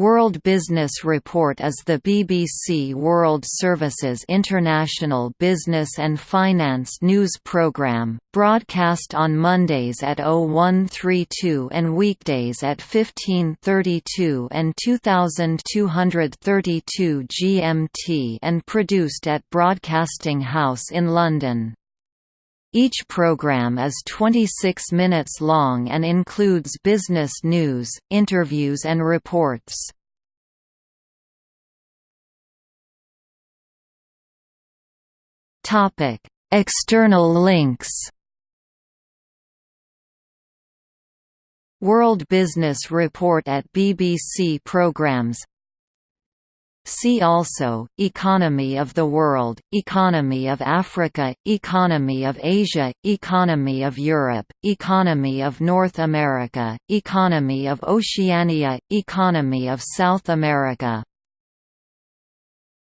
World Business Report is the BBC World Service's international business and finance news programme, broadcast on Mondays at 0132 and weekdays at 1532 and 2232 GMT and produced at Broadcasting House in London. Each program is 26 minutes long and includes business news, interviews and reports. External links World Business Report at BBC Programmes See also, Economy of the World, Economy of Africa, Economy of Asia, Economy of Europe, Economy of North America, Economy of Oceania, Economy of South America